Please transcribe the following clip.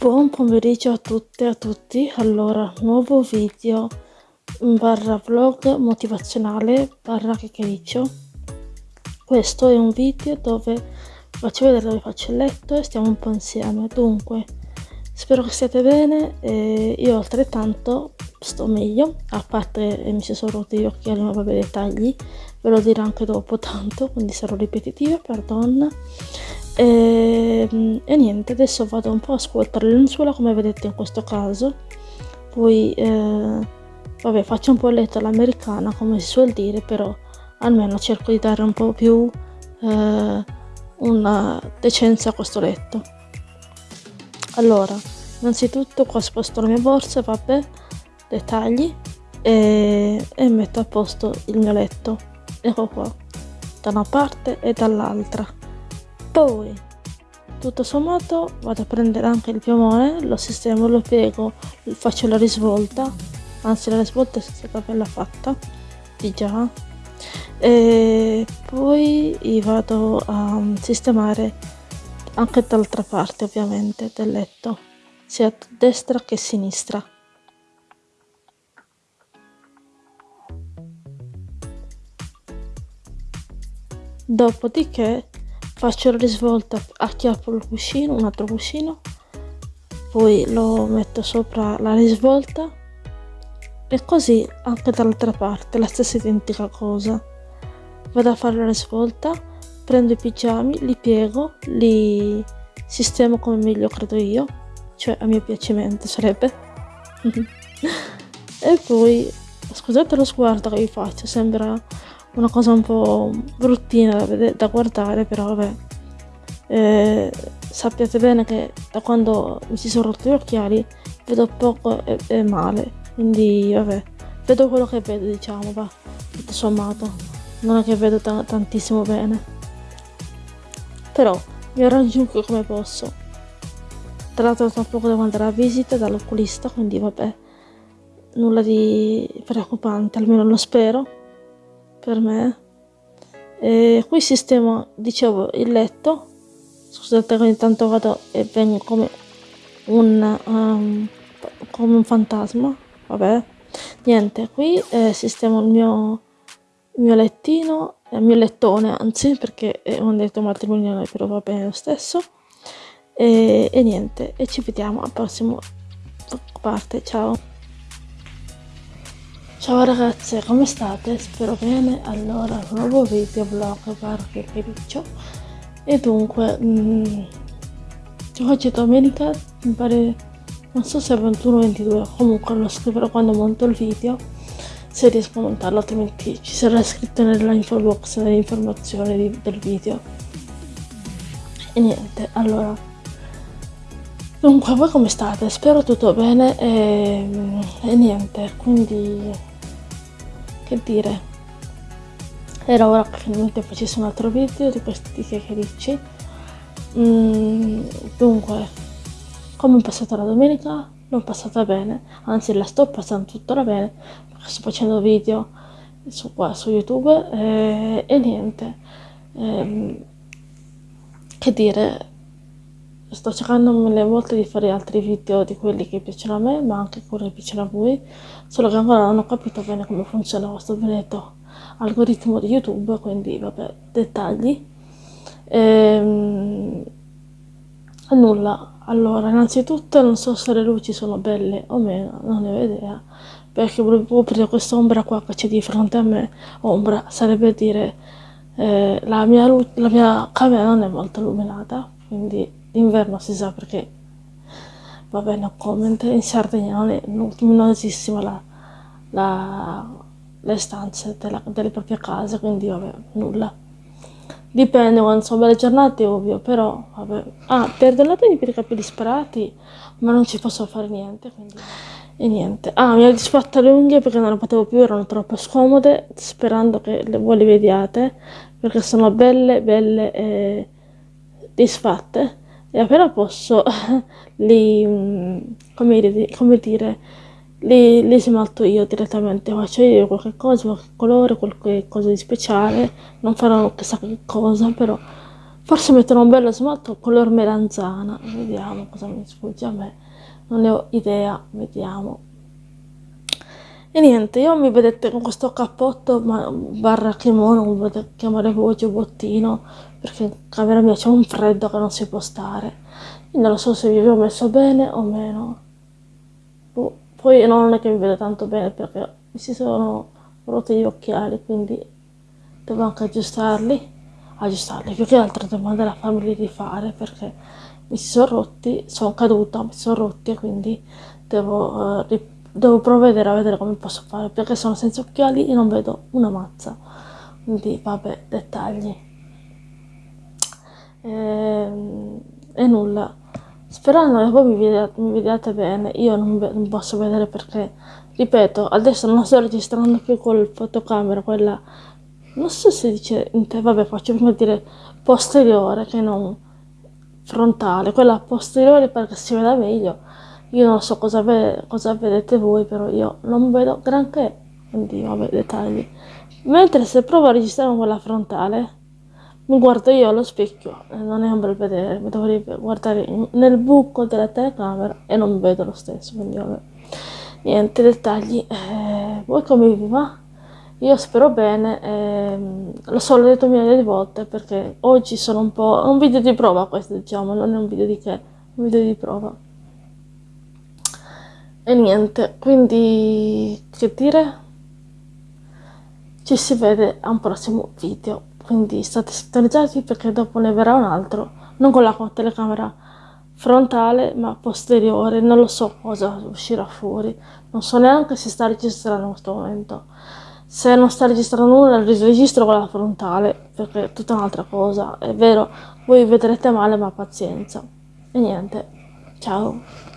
Buon pomeriggio a tutte e a tutti, allora nuovo video barra vlog motivazionale barra chiacchiericcio questo è un video dove faccio vedere dove faccio il letto e stiamo un po' insieme. Dunque spero che stiate bene e io altrettanto sto meglio a parte mi si sono rotti gli occhiali ma vabbè dettagli ve lo dirò anche dopo tanto quindi sarò ripetitiva perdon e, ehm, e, niente adesso vado un po' a ascoltare le lenzuola come vedete in questo caso. Poi eh, vabbè faccio un po' letto all'americana come si suol dire però almeno cerco di dare un po' più eh, una decenza a questo letto. Allora innanzitutto qua sposto la mia borsa vabbè dettagli e, e metto a posto il mio letto. Ecco qua da una parte e dall'altra poi tutto sommato vado a prendere anche il piumone lo sistemo lo piego faccio la risvolta anzi la risvolta è stata bella fatta di già. E poi vado a sistemare anche dall'altra parte ovviamente del letto sia a destra che a sinistra. Dopodiché faccio la risvolta acchiappo il cuscino un altro cuscino poi lo metto sopra la risvolta e così anche dall'altra parte la stessa identica cosa. Vado a fare la risvolta prendo i pigiami li piego li sistemo come meglio credo io cioè a mio piacimento sarebbe. E poi scusate lo sguardo che vi faccio sembra una cosa un po' bruttina da, da guardare però vabbè. Eh, sappiate bene che da quando mi si sono rotti gli occhiali vedo poco e, e male quindi vabbè. Vedo quello che vedo diciamo va tutto sommato. Non è che vedo tantissimo bene. Però mi arrangio come posso. Tra l'altro tra poco devo andare a visita dall'oculista quindi vabbè nulla di preoccupante almeno lo spero per me. E qui sistemo dicevo il letto. Scusate ogni tanto vado e vengo come un um, come un fantasma. Vabbè. Niente qui eh, sistemo il mio il mio lettino il mio lettone anzi perché è un letto matrimoniale però va bene lo stesso. E, e niente e ci vediamo al prossimo parte. Ciao Ciao ragazze, come state? Spero bene. Allora, nuovo video vlog barche Fericcio. E dunque, mh, mm, oggi è domenica, mi pare, non so se è 21-22, comunque lo scriverò quando monto il video, se riesco a montarlo, altrimenti ci sarà scritto nella info box le informazioni del video. E niente, allora, Dunque, voi come state? Spero tutto bene e, e niente, quindi che dire. Era ora che finalmente facessi un altro video di questi chiacchiericci mm, dunque come è passata la domenica? L'ho passata bene. Anzi la sto passando tuttora bene perché sto facendo video su, qua, su youtube e, e niente. E, che dire sto cercando mille volte di fare altri video di quelli che piacciono a me ma anche quelli che piacciono a voi solo che ancora non ho capito bene come funziona questo benedetto algoritmo di youtube quindi vabbè dettagli. Ehm, nulla. Allora innanzitutto non so se le luci sono belle o meno non ne ho idea perché volevo aprire quest'ombra qua che c'è di fronte a me. Ombra sarebbe dire eh, la, mia la mia camera non è molto illuminata quindi d'inverno si sa perché va bene comment in Sardegna non è luminosissima la, la, le stanze della, delle proprie case quindi vabbè nulla. Dipende quando sono belle giornate ovvio però vabbè. Ah perdonatemi per i capelli sparati ma non ci posso fare niente quindi e niente. Ah mi ha disfatto le unghie perché non le potevo più erano troppo scomode sperando che le, voi le vediate perché sono belle belle e disfatte e appena posso li, mm, come dire, come dire li, li smalto io direttamente, faccio io qualche cosa, qualche colore, qualche cosa di speciale, non farò chissà che cosa, però forse metterò un bello smalto color melanzana. Vediamo cosa mi sfugge a me. Non ne ho idea. Vediamo e niente io mi vedete con questo cappotto ma, barra kimono come potete chiamare voi giubbottino perché in camera mia c'è un freddo che non si può stare. Non lo so se vi avevo messo bene o meno. Boh, poi non è che mi vedo tanto bene perché mi si sono rotti gli occhiali quindi devo anche aggiustarli. Aggiustarli più che altro devo andare a farmi rifare perché mi si sono rotti sono caduta mi sono rotti e quindi devo, uh, devo provvedere a vedere come posso fare perché sono senza occhiali e non vedo una mazza. Quindi vabbè dettagli. E, ehm, e nulla. Sperando che voi mi vediate, mi vediate bene io non, non, posso vedere perché ripeto adesso non sto registrando più col fotocamera quella non so se dice vabbè faccio prima dire posteriore che non frontale quella posteriore perché si veda meglio io non so cosa, ve cosa vedete voi però io non vedo granché quindi vabbè dettagli mentre se provo a registrare con quella frontale mi guardo io allo specchio non è un bel vedere, mi dovrei guardare nel buco della telecamera e non vedo lo stesso, quindi vabbè. Niente dettagli, eh, voi come vi va? Io spero bene, eh, lo so, l'ho detto migliaia di volte perché oggi sono un po'... un video di prova questo diciamo, non è un video di che, un video di prova. E niente, quindi che dire? Ci si vede a un prossimo video quindi state sintonizzati perché dopo ne verrà un altro, non con la telecamera frontale ma posteriore, non lo so cosa uscirà fuori, non so neanche se sta registrando in questo momento. Se non sta registrando nulla, registro con la frontale, perché è tutta un'altra cosa. È vero, voi vedrete male, ma pazienza. E niente, ciao.